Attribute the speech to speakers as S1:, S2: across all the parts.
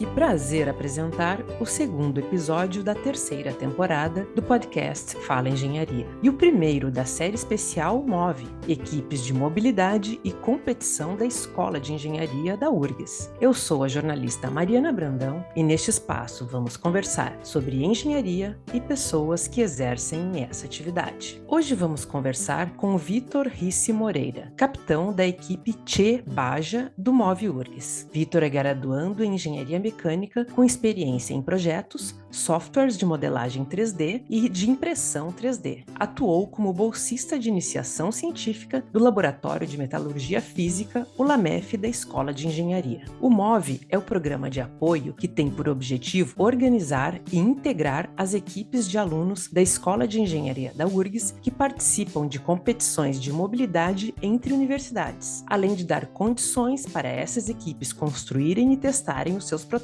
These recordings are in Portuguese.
S1: Que prazer apresentar o segundo episódio da terceira temporada do podcast Fala Engenharia e o primeiro da série especial MOVE, Equipes de Mobilidade e Competição da Escola de Engenharia da URGS. Eu sou a jornalista Mariana Brandão e neste espaço vamos conversar sobre engenharia e pessoas que exercem essa atividade. Hoje vamos conversar com Vitor Risse Moreira, capitão da equipe Che Baja do MOVE URGS. Vitor é graduando em Engenharia Mecânica com experiência em projetos, softwares de modelagem 3D e de impressão 3D. Atuou como bolsista de iniciação científica do Laboratório de Metalurgia Física, o LAMEF da Escola de Engenharia. O MOVE é o programa de apoio que tem por objetivo organizar e integrar as equipes de alunos da Escola de Engenharia da URGS que participam de competições de mobilidade entre universidades, além de dar condições para essas equipes construírem e testarem os seus protótipos.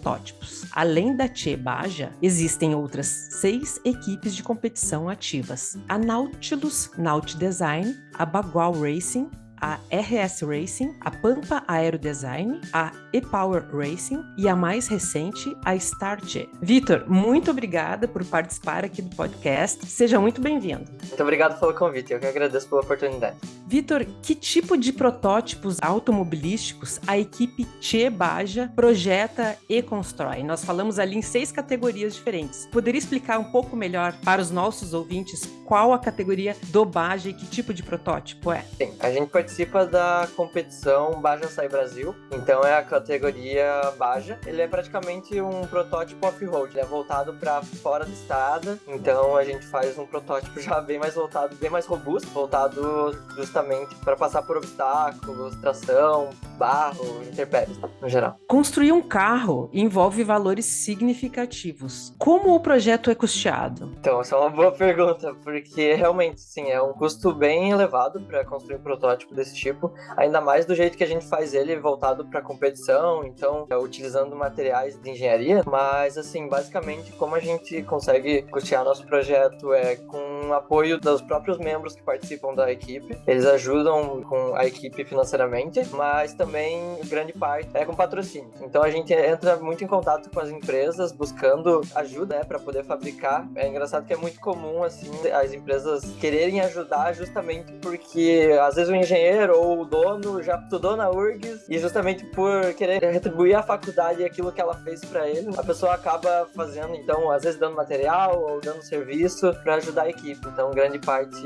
S1: Além da Che Baja, existem outras seis equipes de competição ativas: a Nautilus Naut Design, a Bagual Racing, a RS Racing, a Pampa Aero Design, a E-Power Racing e a mais recente, a Starche. Vitor, muito obrigada por participar aqui do podcast. Seja muito bem-vindo.
S2: Muito obrigado pelo convite, eu que agradeço pela oportunidade.
S1: Vitor, que tipo de protótipos automobilísticos a equipe Che Baja projeta e constrói? Nós falamos ali em seis categorias diferentes. Poderia explicar um pouco melhor para os nossos ouvintes qual a categoria do Baja e que tipo de protótipo é?
S2: Sim, a gente participa da competição Baja Sai Brasil, então é a categoria Baja. Ele é praticamente um protótipo off-road, ele é voltado para fora da estrada, então a gente faz um protótipo já bem mais voltado, bem mais robusto, voltado justamente para passar por obstáculos, tração, barro, intempéries, no geral.
S1: Construir um carro envolve valores significativos. Como o projeto é custeado?
S2: Então, essa é uma boa pergunta, porque realmente, sim, é um custo bem elevado para construir um protótipo desse tipo, ainda mais do jeito que a gente faz ele voltado para competição, então, é, utilizando materiais de engenharia, mas, assim, basicamente, como a gente consegue custear nosso projeto é com apoio dos próprios membros que participam da equipe, eles ajudam com a equipe financeiramente, mas também grande parte é com patrocínio. Então a gente entra muito em contato com as empresas buscando ajuda né, para poder fabricar. É engraçado que é muito comum assim as empresas quererem ajudar justamente porque às vezes o engenheiro ou o dono já estudou na URGS e justamente por querer retribuir à faculdade aquilo que ela fez para ele, a pessoa acaba fazendo então às vezes dando material ou dando serviço para ajudar a equipe. Então grande parte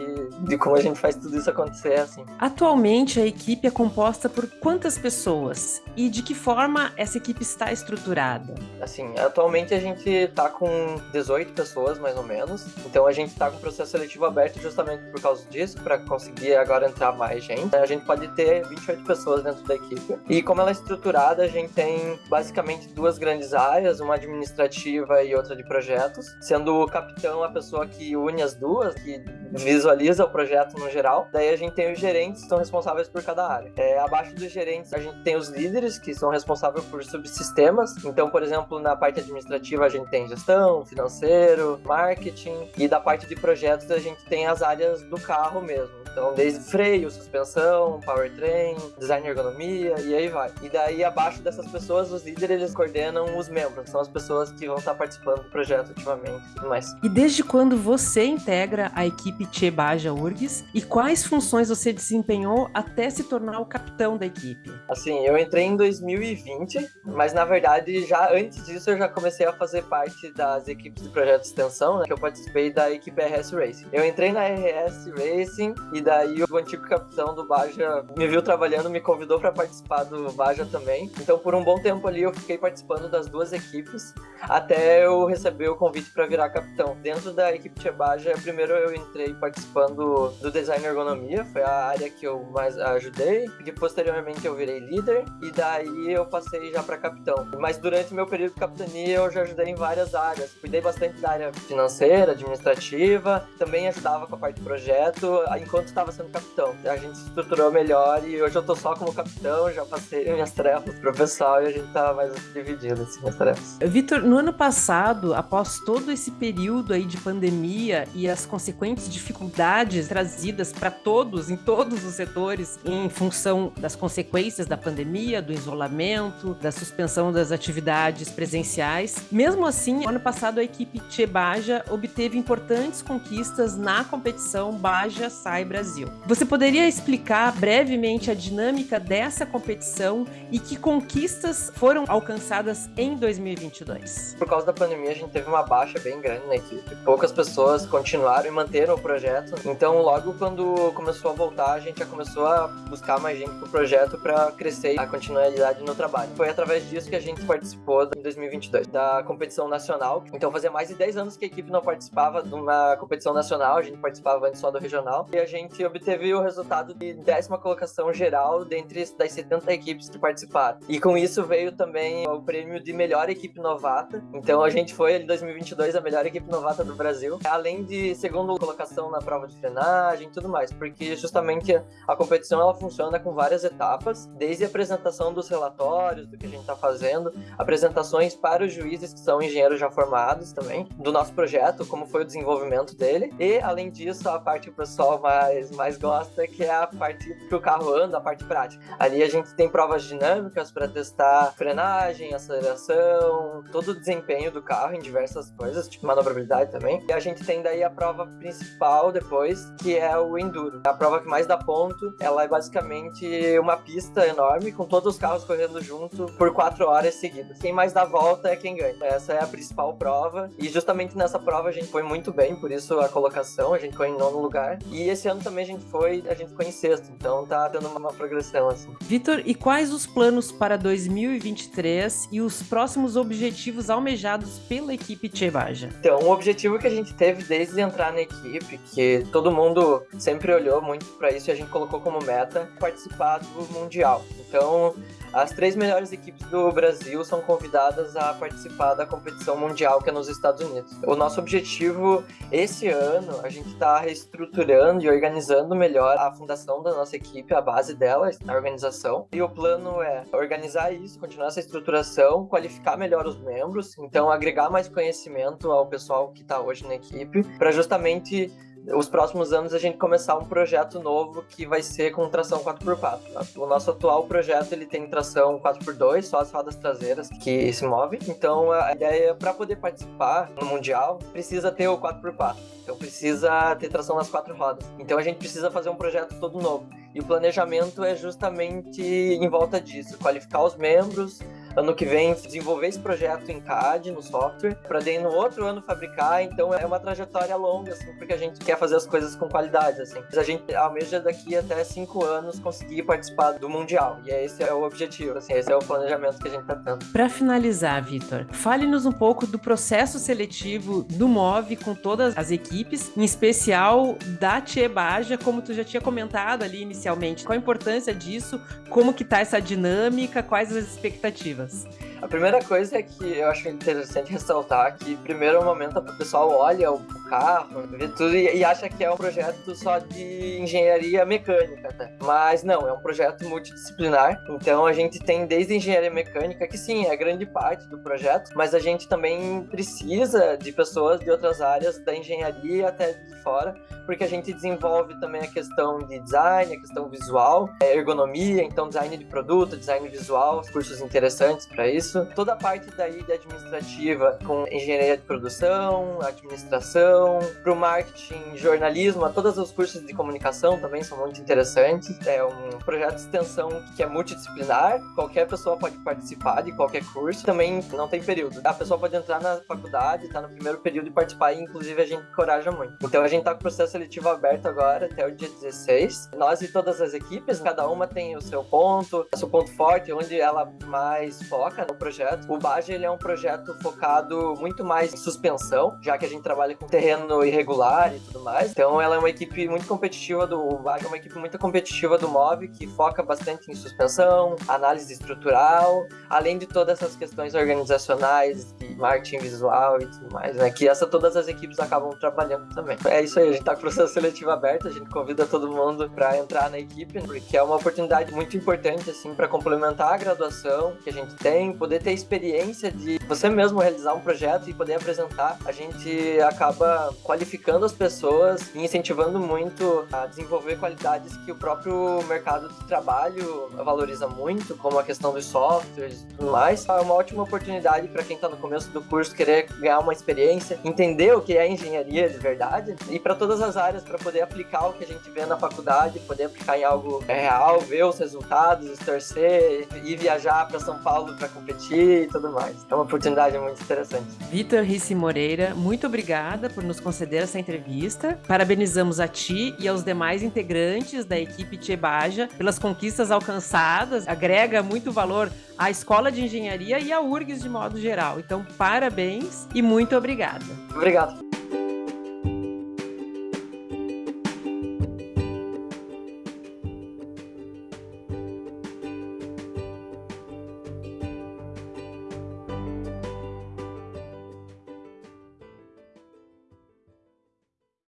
S2: de como a gente faz tudo isso acontecer é assim.
S1: Atualmente a equipe é composta por quantas pessoas e de que forma essa equipe está estruturada?
S2: Assim, atualmente a gente está com 18 pessoas mais ou menos, então a gente está com o processo seletivo aberto justamente por causa disso, para conseguir agora entrar mais gente. A gente pode ter 28 pessoas dentro da equipe. E como ela é estruturada, a gente tem basicamente duas grandes áreas, uma administrativa e outra de projetos, sendo o capitão a pessoa que une as duas, que visualiza o projeto no geral. Daí a gente tem os gerentes que são responsáveis por cada área. É, abaixo dos gerentes, a gente tem os líderes que são responsáveis por subsistemas. Então, por exemplo, na parte administrativa, a gente tem gestão, financeiro, marketing. E da parte de projetos, a gente tem as áreas do carro mesmo. Então, desde freio, suspensão, powertrain, design e ergonomia, e aí vai. E daí, abaixo dessas pessoas, os líderes eles coordenam os membros, são as pessoas que vão estar participando do projeto ativamente e mais.
S1: E desde quando você integra a equipe Che Baja URGS e quais funções você desempenhou até se tornar o capitão da equipe?
S2: Assim, eu entrei em 2020, mas na verdade, já antes disso, eu já comecei a fazer parte das equipes de projeto de extensão, né, que eu participei da equipe RS Racing. Eu entrei na RS Racing e daí o antigo capitão do Baja me viu trabalhando, me convidou para participar do Baja também. Então, por um bom tempo ali, eu fiquei participando das duas equipes até eu receber o convite para virar capitão. Dentro da equipe Tia Baja, primeiro eu entrei participando do design ergonomia, foi a área que eu mais ajudei. E posteriormente eu virei líder e daí eu passei já para capitão. Mas durante meu período de capitania eu já ajudei em várias áreas. Cuidei bastante da área financeira, administrativa, também ajudava com a parte de projeto enquanto estava sendo capitão. A gente estruturou melhor e hoje eu tô só como capitão, já passei minhas tarefas pro pessoal e a gente tá mais dividido assim nas tarefas.
S1: Vitor, no ano passado, após todo esse período aí de pandemia e as consequentes dificuldades trazidas para todos, em todos os setores, em função das consequências da pandemia, do isolamento, da suspensão das atividades presenciais, mesmo assim, no ano passado a equipe Tchê Baja obteve importantes conquistas na competição Baja Sai Brasil. Você poderia explicar brevemente a dinâmica dessa competição e que conquistas foram alcançadas em 2022?
S2: Por causa da pandemia, a gente teve uma baixa bem grande na equipe. Poucas pessoas continuaram e manteram o projeto. Então, logo quando começou a voltar, a gente já começou a buscar mais gente pro projeto para crescer a continuidade no trabalho. Foi através disso que a gente participou em 2022 da competição nacional. Então, fazia mais de 10 anos que a equipe não participava de uma competição nacional, a gente participava antes só do regional. E a gente obteve o resultado de décima colocação geral dentre das 70 equipes que participaram. E com isso veio também o prêmio de melhor equipe novata. Então, a gente foi em 2022 a melhor equipe novata do Brasil, além de segunda colocação na prova de frenagem e tudo mais, porque justamente a competição ela funciona com várias etapas, desde a apresentação dos relatórios, do que a gente está fazendo, apresentações para os juízes que são engenheiros já formados também, do nosso projeto, como foi o desenvolvimento dele, e além disso, a parte que o pessoal mais, mais gosta, que é a parte que o carro anda, a parte prática. Ali a gente tem provas dinâmicas para testar frenagem, aceleração, todo o desempenho do carro em diversas coisas, tipo manobrabilidade também. E a gente tem daí a prova principal depois, que é o Enduro. A prova que mais dá ponto, ela é basicamente uma pista enorme com todos os carros correndo junto por quatro horas seguidas. Quem mais dá volta é quem ganha. Essa é a principal prova. E justamente nessa prova a gente foi muito bem, por isso a colocação, a gente foi em nono lugar. E esse ano também a gente foi, a gente em sexto, então tá tendo uma progressão assim.
S1: Vitor, e quais os planos para 2023 e os próximos objetivos almejados pela equipe Chebaja?
S2: Então, um objetivo que a gente teve desde entrar na equipe, que todo mundo sempre olhou muito para isso e a gente colocou como meta, participar do Mundial. Então, as três melhores equipes do Brasil são convidadas a participar da competição mundial que é nos Estados Unidos. O nosso objetivo esse ano, a gente está reestruturando e organizando melhor a fundação da nossa equipe, a base dela, a organização. E o plano é organizar isso, continuar essa estruturação, qualificar melhor os membros, então agregar mais conhecimento ao pessoal que está hoje na equipe, para justamente os próximos anos a gente começar um projeto novo que vai ser com tração 4x4. O nosso atual projeto ele tem tração 4x2, só as rodas traseiras que se movem. Então a ideia para poder participar no mundial precisa ter o 4x4. Então precisa ter tração nas quatro rodas. Então a gente precisa fazer um projeto todo novo. E o planejamento é justamente em volta disso, qualificar os membros, ano que vem desenvolver esse projeto em CAD, no software, para daí no outro ano fabricar. Então é uma trajetória longa, assim, porque a gente quer fazer as coisas com qualidade, assim. A gente almeja daqui até cinco anos conseguir participar do Mundial. E esse é o objetivo, assim, esse é o planejamento que a gente tá tendo.
S1: Para finalizar, Vitor, fale-nos um pouco do processo seletivo do MOV com todas as equipes, em especial da Baja, como tu já tinha comentado ali inicialmente. Qual a importância disso? Como que tá essa dinâmica? Quais as expectativas? us.
S2: A primeira coisa é que eu acho interessante ressaltar que, primeiro, é momento o pessoal olha o carro, vê tudo e, acha que é um projeto só de engenharia mecânica, até. Mas não, é um projeto multidisciplinar. Então, a gente tem desde engenharia mecânica, que sim, é grande parte do projeto, mas a gente também precisa de pessoas de outras áreas da engenharia até de fora, porque a gente desenvolve também a questão de design, a questão visual, ergonomia, então design de produto, design visual, cursos interessantes para isso. Toda a parte daí de administrativa com engenharia de produção, administração, para o marketing, jornalismo, todos os cursos de comunicação também são muito interessantes. É um projeto de extensão que é multidisciplinar, qualquer pessoa pode participar de qualquer curso, também não tem período. A pessoa pode entrar na faculdade, tá no primeiro período e participar, e inclusive a gente encoraja muito. Então a gente tá com o processo seletivo aberto agora até o dia 16. Nós e todas as equipes, cada uma tem o seu ponto, o seu ponto forte, onde ela mais foca no projeto. O Baja ele é um projeto focado muito mais em suspensão, já que a gente trabalha com terreno irregular e tudo mais. Então ela é uma equipe muito competitiva do o VAG é uma equipe muito competitiva do MOV que foca bastante em suspensão, análise estrutural, além de todas essas questões organizacionais, marketing visual e tudo mais, né? Que essa todas as equipes acabam trabalhando também. É isso aí, a gente tá com o processo seletivo aberto, a gente convida todo mundo para entrar na equipe, porque é uma oportunidade muito importante assim para complementar a graduação que a gente tem, poder ter experiência de você mesmo realizar um projeto e poder apresentar. A gente acaba qualificando as pessoas e incentivando muito a desenvolver qualidades que o próprio mercado de trabalho valoriza muito, como a questão dos softwares e tudo mais. É uma ótima oportunidade para quem está no começo do curso querer ganhar uma experiência, entender o que é engenharia de verdade e para todas as áreas para poder aplicar o que a gente vê na faculdade, poder aplicar em algo real, ver os resultados, torcer e viajar para São Paulo para competir e tudo mais. É uma oportunidade muito interessante.
S1: Vitor Rissi Moreira, muito obrigada por nos conceder essa entrevista. Parabenizamos a ti e aos demais integrantes da equipe Tchebaja pelas conquistas alcançadas. Agrega muito valor à Escola de Engenharia e à URGS de modo geral. Então, parabéns e muito obrigada.
S2: Obrigado.